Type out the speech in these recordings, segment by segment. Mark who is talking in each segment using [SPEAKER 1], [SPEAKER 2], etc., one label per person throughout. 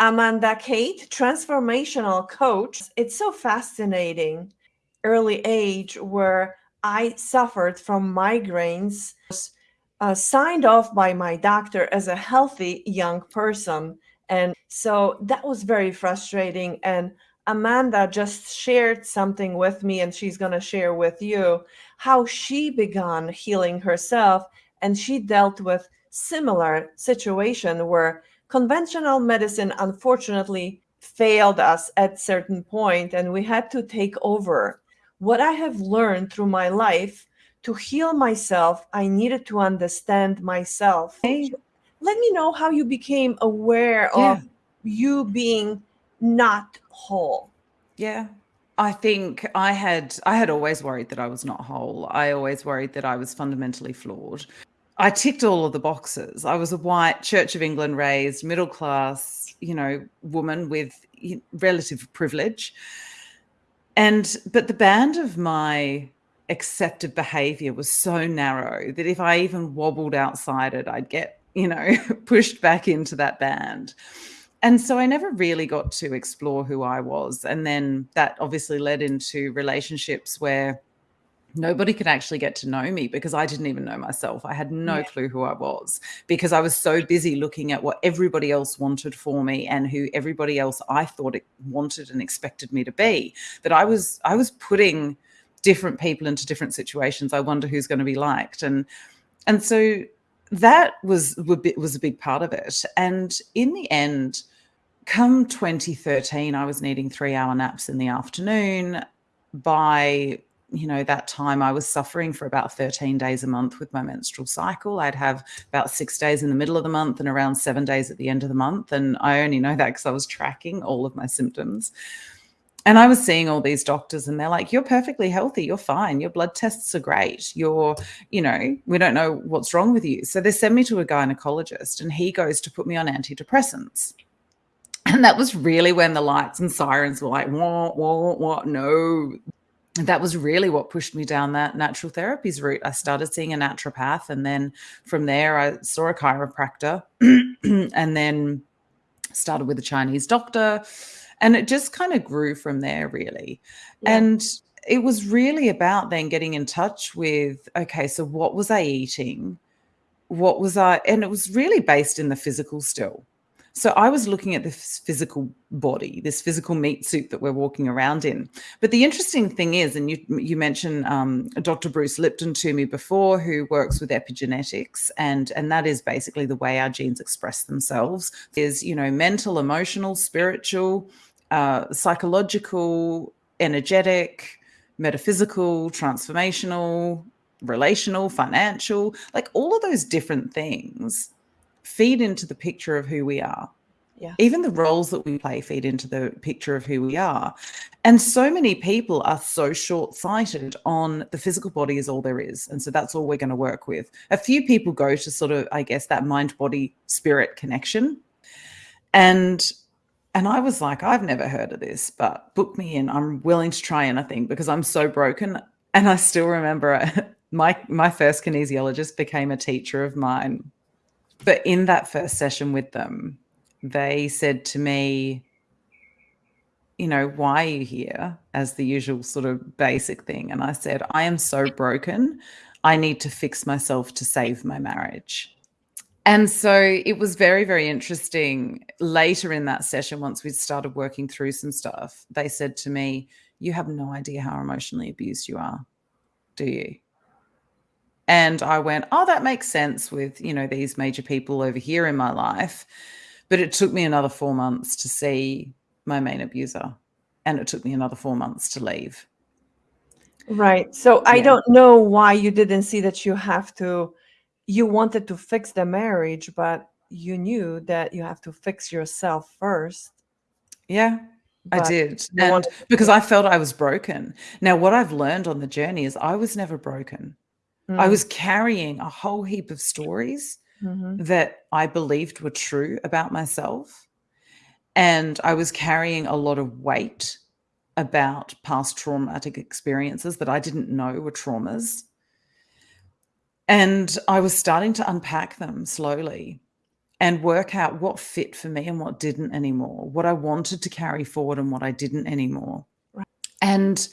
[SPEAKER 1] Amanda Kate, transformational coach. It's so fascinating. Early age where I suffered from migraines, uh, signed off by my doctor as a healthy young person. And so that was very frustrating. And Amanda just shared something with me, and she's going to share with you how she began healing herself. And she dealt with similar situation where conventional medicine unfortunately failed us at certain point and we had to take over what i have learned through my life to heal myself i needed to understand myself hey. let me know how you became aware yeah. of you being not whole
[SPEAKER 2] yeah I think I had I had always worried that I was not whole. I always worried that I was fundamentally flawed. I ticked all of the boxes. I was a white Church of England raised, middle class, you know, woman with relative privilege. And, but the band of my accepted behavior was so narrow that if I even wobbled outside it, I'd get, you know, pushed back into that band. And so I never really got to explore who I was. And then that obviously led into relationships where nobody could actually get to know me because I didn't even know myself. I had no yeah. clue who I was because I was so busy looking at what everybody else wanted for me and who everybody else I thought it wanted and expected me to be that I was I was putting different people into different situations. I wonder who's going to be liked and and so that was was a big part of it. And in the end come 2013 I was needing 3 hour naps in the afternoon by you know, that time I was suffering for about 13 days a month with my menstrual cycle. I'd have about six days in the middle of the month and around seven days at the end of the month. And I only know that because I was tracking all of my symptoms. And I was seeing all these doctors, and they're like, You're perfectly healthy. You're fine. Your blood tests are great. You're, you know, we don't know what's wrong with you. So they send me to a gynecologist, and he goes to put me on antidepressants. And that was really when the lights and sirens were like, what, what, what? No, that was really what pushed me down that natural therapies route. I started seeing a naturopath, and then from there, I saw a chiropractor, and then started with a Chinese doctor. And it just kind of grew from there, really. Yeah. And it was really about then getting in touch with okay, so what was I eating? What was I, and it was really based in the physical still. So I was looking at this physical body, this physical meat suit that we're walking around in. But the interesting thing is, and you you mentioned um, Dr. Bruce Lipton to me before, who works with epigenetics, and and that is basically the way our genes express themselves. Is you know mental, emotional, spiritual, uh, psychological, energetic, metaphysical, transformational, relational, financial, like all of those different things feed into the picture of who we are. Yeah. Even the roles that we play feed into the picture of who we are. And so many people are so short sighted on the physical body is all there is. And so that's all we're going to work with. A few people go to sort of, I guess, that mind body spirit connection. And and I was like, I've never heard of this, but book me in. I'm willing to try anything because I'm so broken. And I still remember my my first kinesiologist became a teacher of mine but in that first session with them, they said to me, you know, why are you here? As the usual sort of basic thing. And I said, I am so broken. I need to fix myself to save my marriage. And so it was very, very interesting. Later in that session, once we started working through some stuff, they said to me, You have no idea how emotionally abused you are, do you? And I went, oh, that makes sense with, you know, these major people over here in my life. But it took me another four months to see my main abuser. And it took me another four months to leave.
[SPEAKER 1] Right. So yeah. I don't know why you didn't see that you have to, you wanted to fix the marriage, but you knew that you have to fix yourself first.
[SPEAKER 2] Yeah, I did. And because I felt I was broken. Now, what I've learned on the journey is I was never broken. Mm. I was carrying a whole heap of stories mm-hmm. that I believed were true about myself. And I was carrying a lot of weight about past traumatic experiences that I didn't know were traumas. And I was starting to unpack them slowly. and work out what fit for me and what didn't anymore, what I wanted to carry forward and what I didn't anymore. Right. And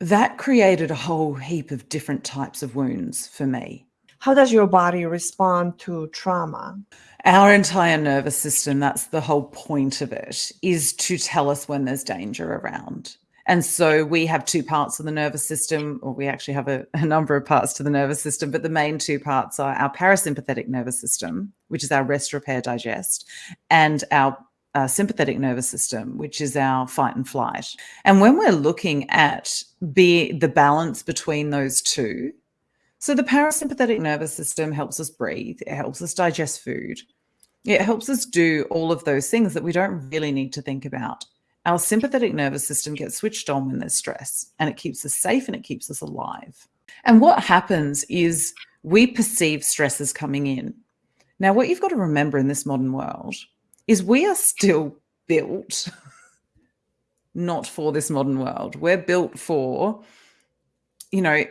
[SPEAKER 2] that created a whole heap of different types of wounds for me.
[SPEAKER 1] How does your body respond to trauma?
[SPEAKER 2] Our entire nervous system, that's the whole point of it, is to tell us when there's danger around. And so we have two parts of the nervous system, or we actually have a, a, number of parts to the nervous system, but the main two parts are our parasympathetic nervous system, which is our rest, repair, digest, and our uh, sympathetic nervous system, which is our fight and flight. And when we're looking at be the balance between those two, so the parasympathetic nervous system helps us breathe, it helps us digest food, it helps us do all of those things that we don't really need to think about. Our sympathetic nervous system gets switched on when there's stress and it keeps us safe and it keeps us alive. And what happens is we perceive stresses coming in. Now, what you've got to remember in this modern world is we are still built not for this modern world. We're built for, you know,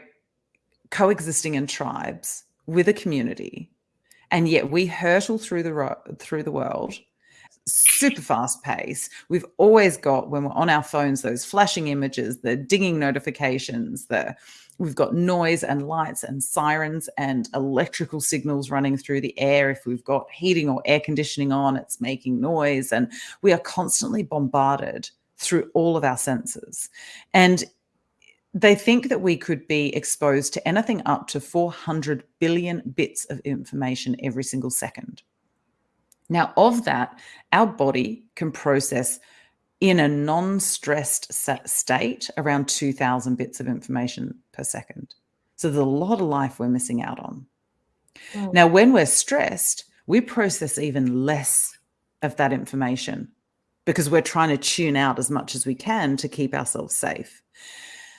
[SPEAKER 2] coexisting in tribes with a community. And yet we hurtle through the through the world super fast pace. We've always got, when we're on our phones, those flashing images, the dinging notifications, the we've got noise and lights and sirens and electrical signals running through the air. If we've got heating or air conditioning on, it's making noise. And we are constantly bombarded through all of our senses. And they think that we could be exposed to anything up to 400 billion bits of information every single second. Now, of that, our body can process in a non-stressed state around 2000 bits of information per second. So there's a lot of life we're missing out on. Oh. Now, when we're stressed, we process even less of that information because we're trying to tune out as much as we can to keep ourselves safe.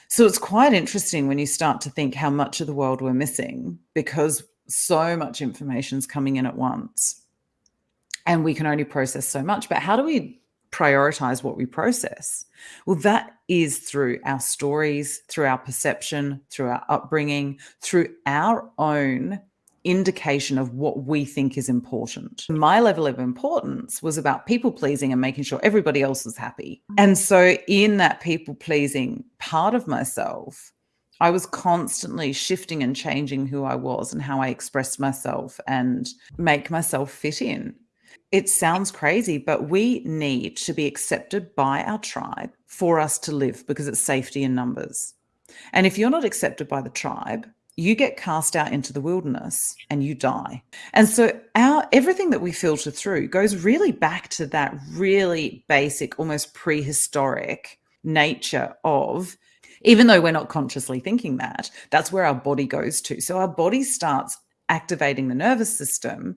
[SPEAKER 2] So it's quite interesting when you start to think how much of the world we're missing because so much information is coming in at once and we can only process so much. But how do we prioritize what we process? Well, that is through our stories, through our perception, through our upbringing, through our own indication of what we think is important. My level of importance was about people pleasing and making sure everybody else was happy. And so, in that people pleasing part of myself, I was constantly shifting and changing who I was and how I expressed myself and make myself fit in it sounds crazy, but we need to be accepted by our tribe for us to live because it's safety in numbers. And if you're not accepted by the tribe, you get cast out into the wilderness and you die. And so our everything that we filter through goes really back to that really basic, almost prehistoric nature of even though we're not consciously thinking that, that's where our body goes to. So our body starts activating the nervous system,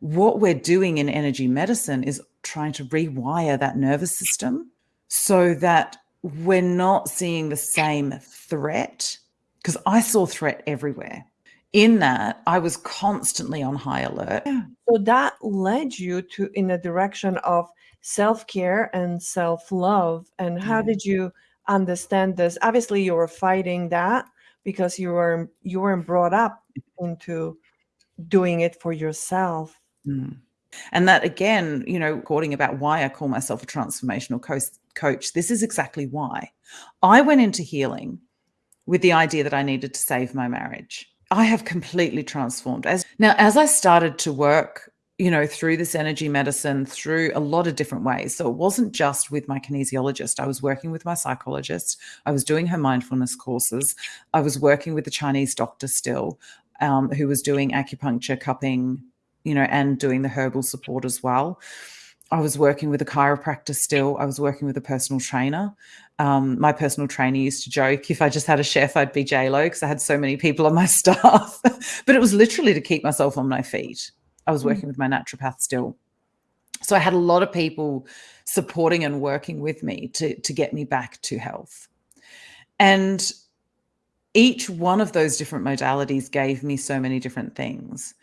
[SPEAKER 2] what we're doing in energy medicine is trying to rewire that nervous system so that we're not seeing the same threat. Because I saw threat everywhere. In that, I was constantly on high alert.
[SPEAKER 1] Yeah. So that led you to in a direction of self care and self love. And how yeah. did you understand this? Obviously, you were fighting that because you were you weren't brought up into doing it for yourself.
[SPEAKER 2] Mm. And that again, you know, recording about why I call myself a transformational coach, coach, this is exactly why. I went into healing with the idea that I needed to save my marriage. I have completely transformed. As now, as I started to work, you know, through this energy medicine, through a lot of different ways. So it wasn't just with my kinesiologist. I was working with my psychologist. I was doing her mindfulness courses. I was working with the Chinese doctor still um, who was doing acupuncture, cupping, you know, and doing the herbal support as well. I was working with a chiropractor still. I was working with a personal trainer. Um, my personal trainer used to joke if I just had a chef, I'd be J-Lo because I had so many people on my staff. but it was literally to keep myself on my feet. I was hmm. working mm. with my naturopath still. So I had a lot of people supporting and working with me to, to get me back to health. And each one of those different modalities gave me so many different things.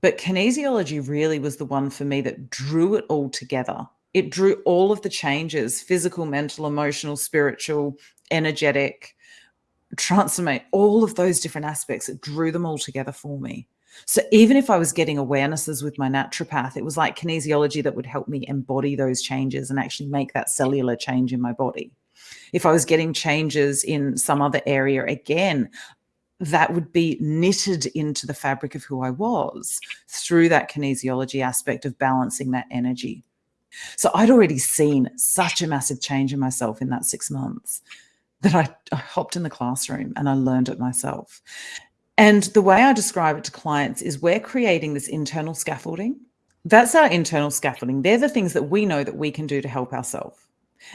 [SPEAKER 2] But kinesiology really was the one for me that drew it all together. It drew all of the changes physical, mental, emotional, spiritual, energetic, transformate all of those different aspects. It drew them all together for me. So even if I was getting awarenesses with my naturopath, it was like kinesiology that would help me embody those changes and actually make that cellular change in my body. If I was getting changes in some other area, again, that would be knitted into the fabric of who I was through that kinesiology aspect of balancing that energy. So I'd already seen such a massive change in myself in that six months that I, I hopped in the classroom and I learned it myself. And the way I describe it to clients is we're creating this internal scaffolding. That's our internal scaffolding. They're the things that we know that we can do to help ourselves.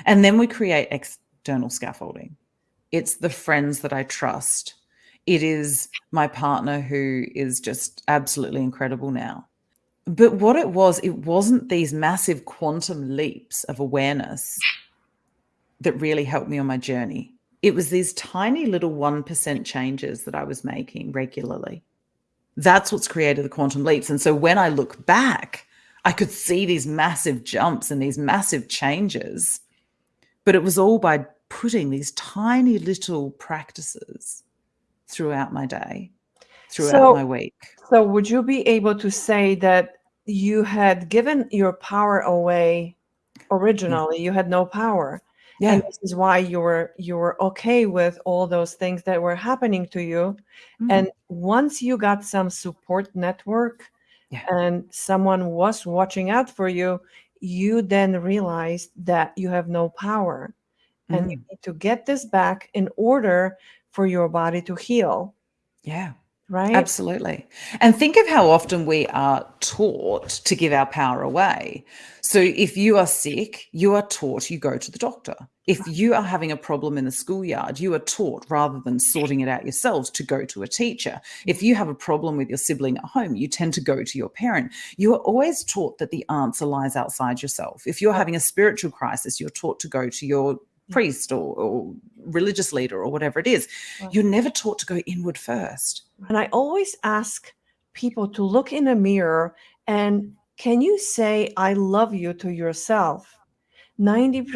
[SPEAKER 2] And then we create external scaffolding. It's the friends that I trust. It is my partner who is just absolutely incredible now. But what it was, it wasn't these massive quantum leaps of awareness that really helped me on my journey it was these tiny little 1% changes that I was making regularly. That's what's created the quantum leaps. And so when I look back, I could see these massive jumps and these massive changes. But it was all by putting these tiny little practices throughout my day, throughout so, my week.
[SPEAKER 1] So, would you be able to say that you had given your power away originally? Yeah. You had no power yeah. and this is why you were you're okay with all those things that were happening to you mm-hmm. and once you got some support network yeah. and someone was watching out for you you then realize that you have no power mm-hmm. and you mm. need to get this back in order for your body to heal
[SPEAKER 2] yeah
[SPEAKER 1] right?
[SPEAKER 2] Absolutely. And think of how often we are taught to give our power away. So if you are sick, you are taught you go to the doctor. If you are having a problem in the schoolyard, you are taught rather than sorting it out yourselves to go to a teacher. If you have a problem with your sibling at home, you tend to go to your parent. You are always taught that the answer lies outside yourself. If you're having a spiritual crisis, you're taught to go to your priest or, or religious leader or whatever it is. You're never taught to go inward first.
[SPEAKER 1] And I always ask people to look in a mirror and can you say, I love you to yourself? 90%,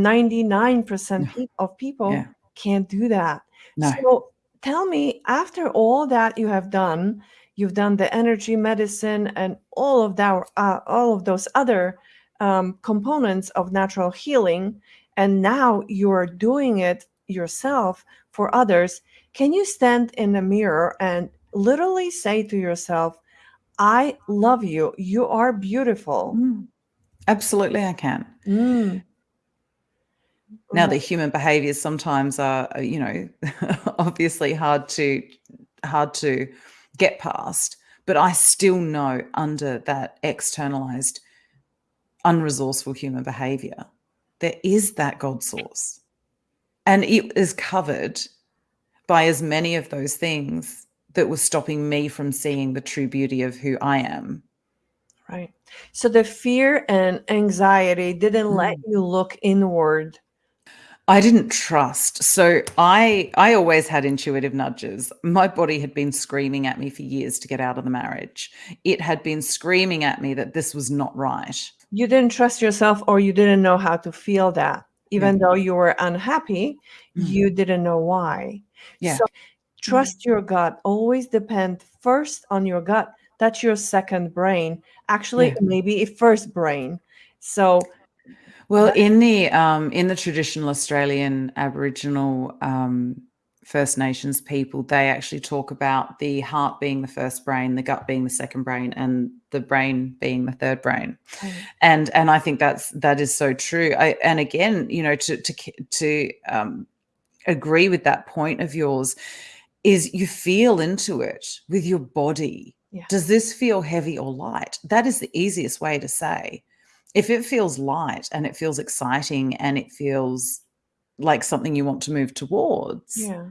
[SPEAKER 1] 99% of people yeah. can't do that. No. So tell me, after all that you have done, you've done the energy medicine and all of that, uh, all of those other um, components of natural healing, and now you're doing it yourself for others, can you stand in the mirror and literally say to yourself, I love you. You are beautiful.
[SPEAKER 2] Mm. Absolutely, I can. Mm. Now, the human behaviors sometimes are, uh, you know, obviously hard to hard to get past, but I still know under that externalized, unresourceful human behavior, there is that God source. And it is covered by as many of those things that were stopping me from seeing the true beauty of who I am.
[SPEAKER 1] Right. So the fear and anxiety didn't mm. let you look inward.
[SPEAKER 2] I didn't trust. So I I always had intuitive nudges. My body had been screaming at me for years to get out of the marriage. It had been screaming at me that this was not right
[SPEAKER 1] you didn't trust yourself or you didn't know how to feel that even though you were unhappy mm-hmm. you didn't know why yeah so trust mm-hmm. your gut always depend first on your gut that's your second brain actually yeah. maybe a first brain so
[SPEAKER 2] well in the um in the traditional australian aboriginal um First Nations people, they actually talk about the heart being the first brain, the gut being the second brain, and the brain being the third brain. Mm. And and I think that's that is so true. I, and again, you know, to to to um, agree with that point of yours, is you feel into it with your body. Yeah. Does this feel heavy or light? That is the easiest way to say. If it feels light and it feels exciting and it feels like something you want to move towards,
[SPEAKER 1] yeah.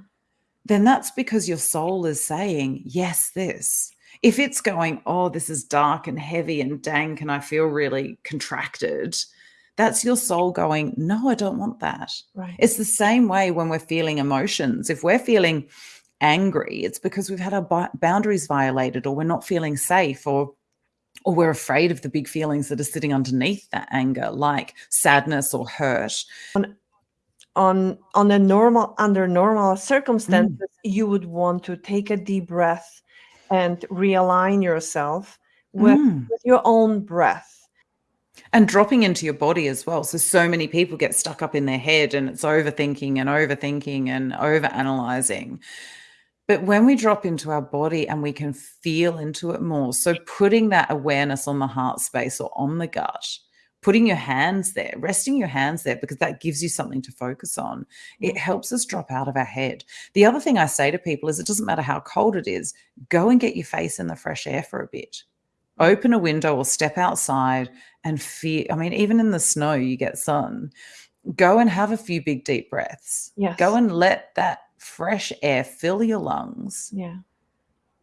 [SPEAKER 2] then that's because your soul is saying, yes, this. If it's going, oh, this is dark and heavy and dank, and I feel really contracted, that's your soul going, no, I don't want that.
[SPEAKER 1] Right.
[SPEAKER 2] It's the same way when we're feeling emotions. If we're feeling angry, it's because we've had our boundaries violated or we're not feeling safe or or we're afraid of the big feelings that are sitting underneath that anger like sadness or hurt
[SPEAKER 1] on on on a normal under normal circumstances mm. you would want to take a deep breath and realign yourself with,
[SPEAKER 2] Mm.
[SPEAKER 1] with your own breath.
[SPEAKER 2] And dropping into your body as well. So, so many people get stuck up in their head and it's overthinking and overthinking and over analyzing. But when we drop into our body and we can feel into it more, so putting that awareness on the heart space or on the gut, putting your hands there, resting your hands there, because that gives you something to focus on, it mm-hmm. helps us drop out of our head. The other thing I say to people is it doesn't matter how cold it is, go and get your face in the fresh air for a bit. Open a window or step outside and feel. I mean, even in the snow, you get sun. Go and have a few big, deep breaths.
[SPEAKER 1] Yes.
[SPEAKER 2] Go and let that fresh air fill your lungs,
[SPEAKER 1] Yeah.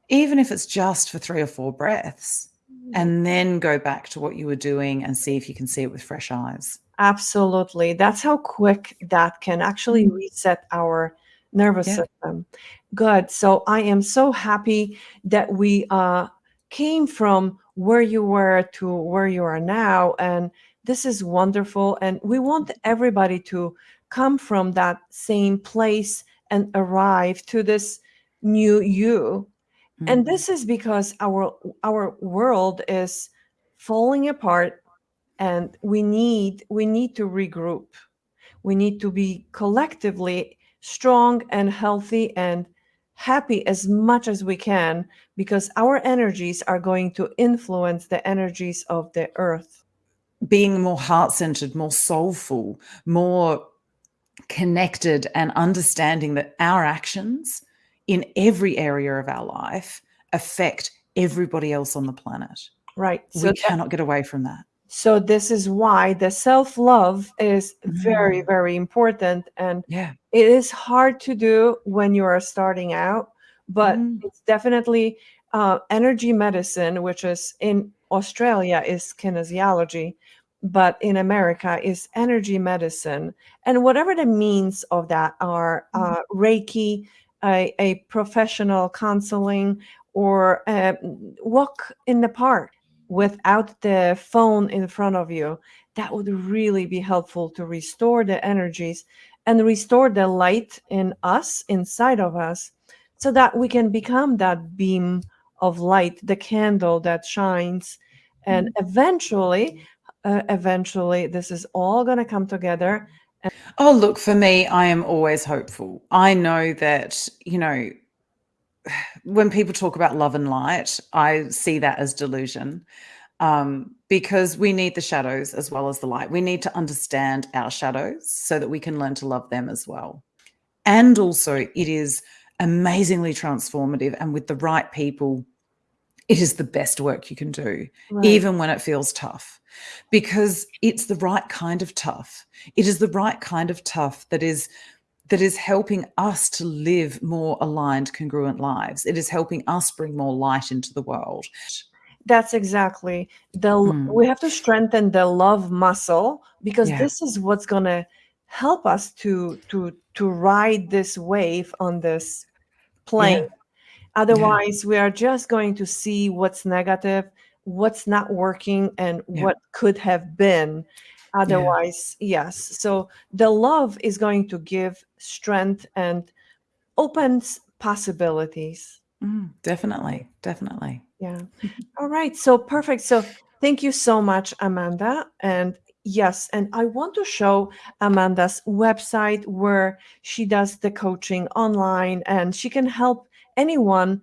[SPEAKER 2] even if it's just for three or four breaths, and then go back to what you were doing and see if you can see it with fresh eyes.
[SPEAKER 1] Absolutely. That's how quick that can actually
[SPEAKER 2] Mm.
[SPEAKER 1] reset our nervous
[SPEAKER 2] Yeah.
[SPEAKER 1] system. Good. So I am so happy that we uh, came from where you were to where you are now. And this is wonderful. And we want everybody to come from that same place and arrive to this new you. And
[SPEAKER 2] Mm.
[SPEAKER 1] this is because our our world is falling apart and we need we need to regroup we need to be collectively strong and healthy and happy as much as we can because our energies are going to influence the energies of the earth
[SPEAKER 2] being more heart centered, more soulful, more connected, and understanding that our actions in every area of our life affect everybody else on the planet.
[SPEAKER 1] right
[SPEAKER 2] we
[SPEAKER 1] so that-
[SPEAKER 2] cannot get away from that.
[SPEAKER 1] so this is why the self-love is very
[SPEAKER 2] Mm.
[SPEAKER 1] very important and
[SPEAKER 2] Yeah.
[SPEAKER 1] it is hard to do when you are starting out but
[SPEAKER 2] Mm.
[SPEAKER 1] it's definitely uh, energy medicine which is in australia is kinesiology but in america is energy medicine. And whatever the means of that are uh, reiki a, a professional counseling or uh, walk in the park without the phone in front of you that would really be helpful to restore the energies and restore the light in us inside of us so that we can become that beam of light the candle that shines. And eventually uh, eventually this is all going to come together
[SPEAKER 2] Oh, look, for me, I am always hopeful. I know that, you know, when people talk about love and light, I see that as delusion um, because we need the shadows as well as the light. We need to understand our shadows so that we can learn to love them as well. And also, it is amazingly transformative. And with the right people, it is the best work you can do
[SPEAKER 1] Right.
[SPEAKER 2] even when it feels tough because it's the right kind of tough it is the right kind of tough that is that is helping us to live more aligned congruent lives it is helping us bring more light into the world
[SPEAKER 1] That's exactly the
[SPEAKER 2] Mm.
[SPEAKER 1] we have to strengthen the love muscle because
[SPEAKER 2] Yeah.
[SPEAKER 1] this is what's going to help us to to to ride this wave on this plane. Otherwise, we are just going to see what's negative, what's not working and
[SPEAKER 2] Yeah.
[SPEAKER 1] what could have been. Otherwise, yes. So the love is going to give strength and opens possibilities.
[SPEAKER 2] Mm, definitely definitely
[SPEAKER 1] Yeah. All right. So perfect. So thank you so much, Amanda. And yes, and I want to show Amanda's website where she does the coaching online and she can help anyone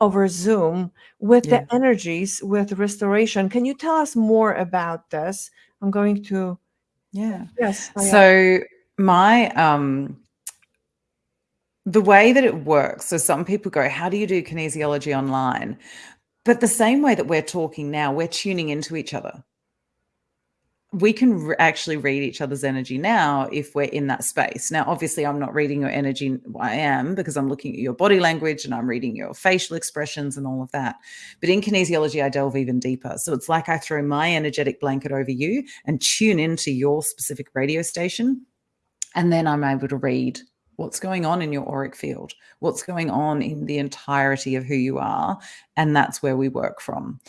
[SPEAKER 1] over Zoom with
[SPEAKER 2] Yeah.
[SPEAKER 1] the energies with restoration. Can you tell us more about this? I'm going to
[SPEAKER 2] yeah
[SPEAKER 1] yes. I am.
[SPEAKER 2] So my um the way that it works, so some people go, How do you do kinesiology online? But the same way that we're talking now, we're tuning into each other. We can re- actually read each other's energy now if we're in that space. Now, obviously, I'm not reading your energy. I am because I'm looking at your body language and I'm reading your facial expressions and all of that. But in kinesiology, I delve even deeper. So it's like I throw my energetic blanket over you and tune into your specific radio station. And then I'm able to read what's going on in your auric field, what's going on in the entirety of who you are. And that's where we work from.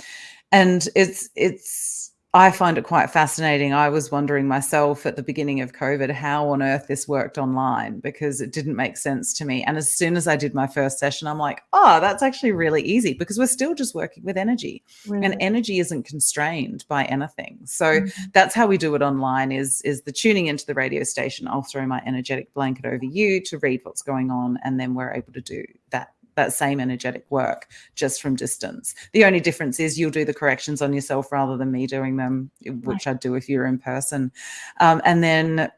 [SPEAKER 2] And it's, it's, I find it quite fascinating. I was wondering myself at the beginning of COVID how on earth this worked online because it didn't make sense to me. And as soon as I did my first session, I'm like, oh, that's actually really easy because we're still just working with energy really? and energy isn't constrained by anything. So mm-hmm. that's how we do it online is, is the tuning into the radio station. I'll throw my energetic blanket over you to read what's going on. And then we're able to do that that same energetic work just from distance. The only difference is you'll do the corrections on yourself rather than me doing them, which right. I'd do if you're in person. Um, and then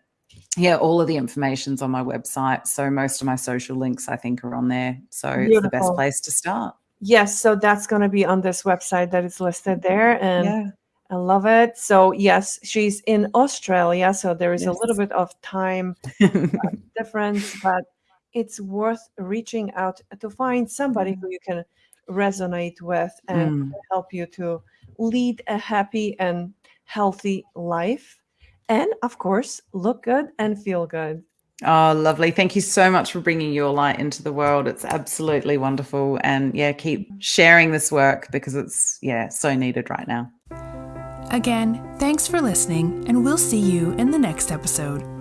[SPEAKER 2] yeah, all of the information's on my website. So most of my social links, I think, are on there. So Beautiful. it's the best place to start.
[SPEAKER 1] Yes, so that's going to be on this website that is listed there, and yeah. I love it. So yes, she's in Australia, so there is yes. a little bit of time uh, difference, but it's worth reaching out to find somebody who you can resonate with and mm. help you to lead a happy and healthy life. And of course, look good and feel good.
[SPEAKER 2] Oh, lovely. Thank you so much for bringing your light into the world. It's absolutely wonderful. And yeah, keep sharing this work because it's, yeah, so needed right now.
[SPEAKER 3] Again, thanks for listening, and we'll see you in the next episode.